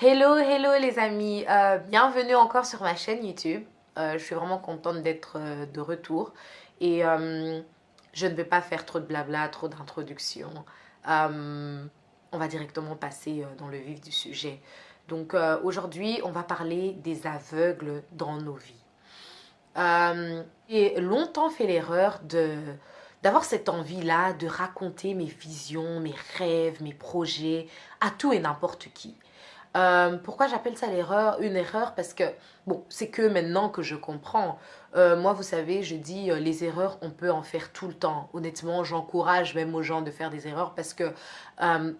Hello, hello les amis, euh, bienvenue encore sur ma chaîne YouTube. Euh, je suis vraiment contente d'être euh, de retour et je ne vais pas faire trop de blabla, trop d'introduction. on va directement passer dans le vif du sujet. Donc aujourd'hui, on va parler des aveugles dans nos vies. J'ai longtemps fait l'erreur de d'avoir cette envie-là de raconter mes visions, mes rêves, mes projets à tout et n'importe qui. Euh, pourquoi j'appelle ça l'erreur Une erreur? Parce que, bon, c'est que maintenant que je comprends. Euh, moi, vous savez, je dis euh, les erreurs, on peut en faire tout le temps. Honnêtement, j'encourage même aux gens de faire des erreurs parce que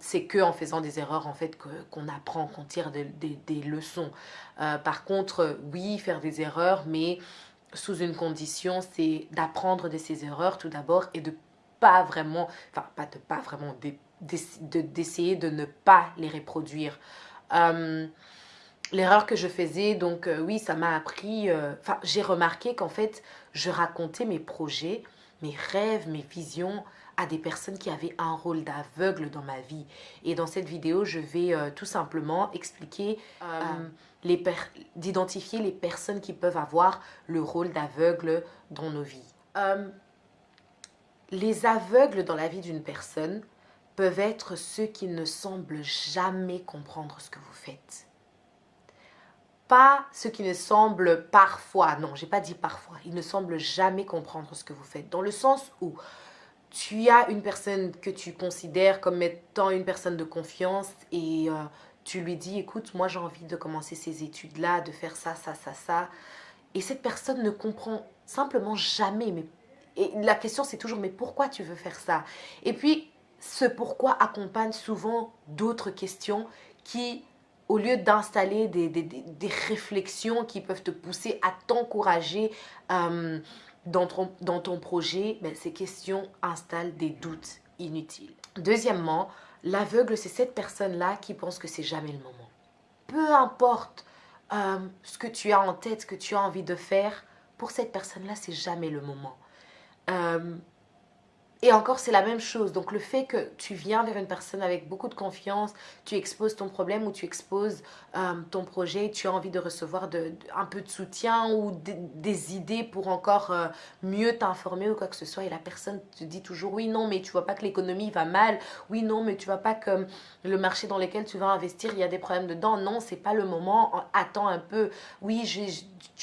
c'est que en faisant des erreurs, en fait, qu'on apprend, qu'on tire des leçons. par contre, oui, faire des erreurs, mais sous une condition, c'est d'apprendre de ces erreurs tout d'abord et de pas vraiment, enfin, pas de pas vraiment, d'essayer de ne pas les reproduire. Euh, l'erreur que je faisais, donc euh, oui, ça m'a appris, euh, enfin, j'ai remarqué qu'en fait, je racontais mes projets, mes rêves, mes visions à des personnes qui avaient un rôle d'aveugle dans ma vie. Et dans cette vidéo, je vais tout simplement expliquer, les d'identifier les personnes qui peuvent avoir le rôle d'aveugle dans nos vies. les aveugles dans la vie d'une personne, peuvent être ceux qui ne semblent jamais comprendre ce que vous faites. Pas ceux qui ne semblent parfois, non, j'ai pas dit parfois, ils ne semblent jamais comprendre ce que vous faites. Dans le sens où tu as une personne que tu considères comme étant une personne de confiance et euh, tu lui dis, écoute, moi j'ai envie de commencer ces études-là, de faire ça, ça, ça, ça. Et cette personne ne comprend simplement jamais. Mais, et la question c'est toujours, mais pourquoi tu veux faire ça? Et puis, ce pourquoi accompagne souvent d'autres questions qui, au lieu d'installer des, des, réflexions qui peuvent te pousser à t'encourager euh, dans, ton, dans ton projet, ben, ces questions installent des doutes inutiles. Deuxièmement, l'aveugle, c'est cette personne-là qui pense que c'est jamais le moment. Peu importe euh, ce que tu as en tête, ce que tu as envie de faire, pour cette personne-là, c'est jamais le moment. Euh, et encore, c'est la même chose. Donc, le fait que tu viens vers une personne avec beaucoup de confiance, tu exposes ton problème ou tu exposes euh, ton projet, tu as envie de recevoir un peu de soutien ou des idées pour encore euh, mieux t'informer ou quoi que ce soit. Et la personne te dit toujours, oui, non, mais tu vois pas que l'économie va mal. Oui, non, mais tu vois pas que le marché dans lequel tu vas investir, il y a des problèmes dedans. Non, c'est pas le moment. Attends un peu. Oui,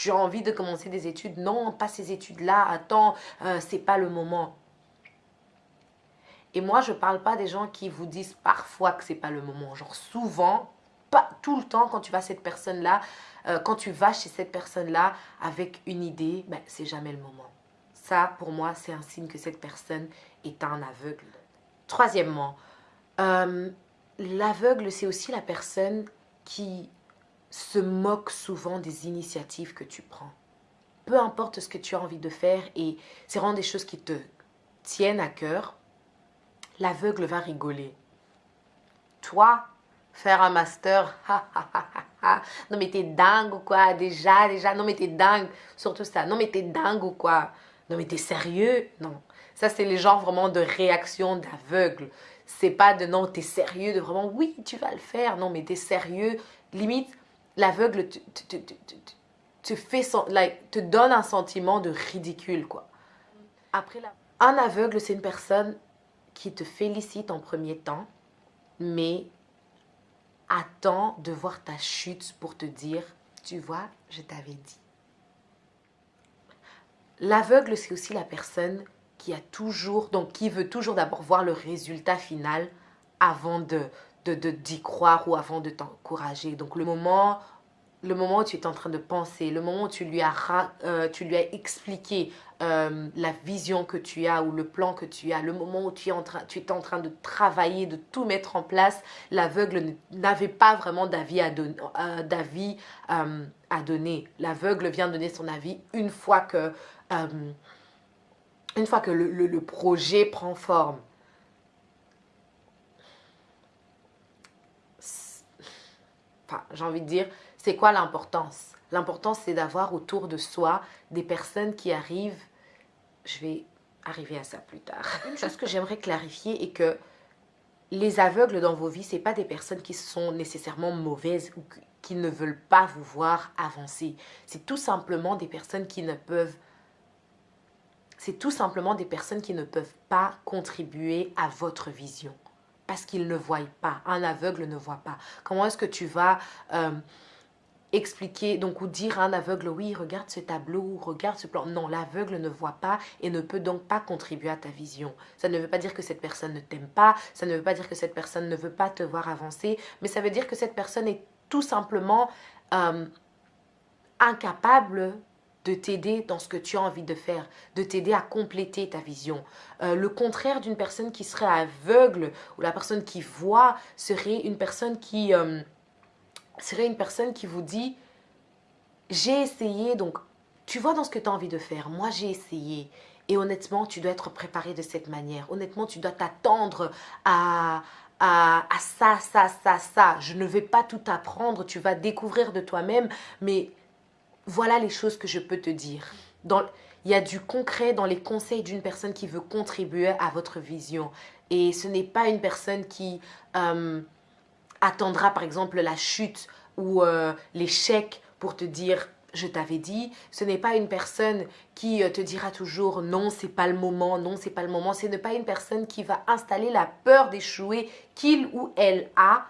as envie de commencer des études. Non, pas ces études-là. Attends, euh, c'est pas le moment. Et moi, je ne parle pas des gens qui vous disent parfois que ce n'est pas le moment. Genre souvent, pas tout le temps, quand tu vas cette personne-là, euh, quand tu vas chez cette personne-là avec une idée, ben, c'est jamais le moment. Ça, pour moi, c'est un signe que cette personne est un aveugle. Troisièmement, euh, l'aveugle, c'est aussi la personne qui se moque souvent des initiatives que tu prends. Peu importe ce que tu as envie de faire et c'est vraiment des choses qui te tiennent à cœur, l'aveugle va rigoler. Toi, faire un master, non mais t'es dingue ou quoi, déjà, déjà, non mais t'es dingue, surtout ça, non mais t'es dingue ou quoi, non mais t'es sérieux, non. Ça c'est les genres vraiment de réaction d'aveugle. C'est pas de non, t'es sérieux, de vraiment oui, tu vas le faire, non mais t'es sérieux. Limite, l'aveugle te, te, te, fait te donne un sentiment de ridicule quoi. Après, un aveugle, c'est une personne qui te félicite en premier temps, mais attend de voir ta chute pour te dire, tu vois, je t'avais dit. L'aveugle, c'est aussi la personne qui a toujours, donc qui veut toujours d'abord voir le résultat final avant de d'y de, croire ou avant de t'encourager. Donc le moment le moment où tu es en train de penser, le moment où tu lui as, euh, tu lui as expliqué euh, la vision que tu as ou le plan que tu as, le moment où tu es en train, tu es en train de travailler, de tout mettre en place, l'aveugle n'avait pas vraiment d'avis à, donner. Euh, à donner. L'aveugle vient donner son avis une fois que, une fois que le, le projet prend forme. Enfin, j'ai envie de dire, c'est quoi l'importance? L'importance, c'est d'avoir autour de soi des personnes qui arrivent, je vais arriver à ça plus tard. Une chose que j'aimerais clarifier est que les aveugles dans vos vies, ce pas des personnes qui sont nécessairement mauvaises ou qui ne veulent pas vous voir avancer. C'est tout simplement des personnes qui ne peuvent c'est tout simplement des personnes qui ne peuvent pas contribuer à votre vision parce qu'ils ne voient pas. Un aveugle ne voit pas. Comment est-ce que tu vas euh, expliquer, donc ou dire à un aveugle, oui, regarde ce tableau, regarde ce plan. Non, l'aveugle ne voit pas et ne peut donc pas contribuer à ta vision. Ça ne veut pas dire que cette personne ne t'aime pas, ça ne veut pas dire que cette personne ne veut pas te voir avancer, mais ça veut dire que cette personne est tout simplement euh, incapable de t'aider dans ce que tu as envie de faire, de t'aider à compléter ta vision. Euh, le contraire d'une personne qui serait aveugle ou la personne qui voit serait une personne qui euh, serait une personne qui vous dit j'ai essayé donc tu vois dans ce que tu as envie de faire. Moi j'ai essayé et honnêtement tu dois être préparé de cette manière. Honnêtement tu dois t'attendre à à, à ça, ça, ça, ça. Je ne vais pas tout apprendre, tu vas découvrir de toi-même, mais voilà les choses que je peux te dire. Dans, il y a du concret dans les conseils d'une personne qui veut contribuer à votre vision. Et ce n'est pas une personne qui euh, attendra par exemple la chute ou euh, l'échec pour te dire je t'avais dit, ce n'est pas une personne qui euh, te dira toujours non, c'est pas le moment, non, c'est pas le moment. Ce n'est pas une personne qui va installer la peur d'échouer qu'il ou elle a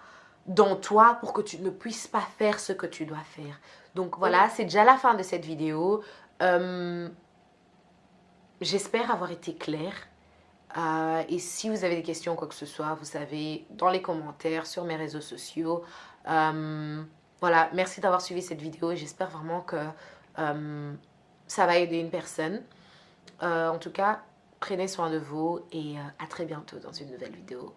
dans toi pour que tu ne puisses pas faire ce que tu dois faire. Donc voilà, c'est déjà la fin de cette vidéo. Euh, j'espère avoir été claire. Euh, et si vous avez des questions quoi que ce soit, vous savez, dans les commentaires, sur mes réseaux sociaux. Euh, voilà, merci d'avoir suivi cette vidéo et j'espère vraiment que ça va aider une personne. en tout cas, prenez soin de vous et à très bientôt dans une nouvelle vidéo.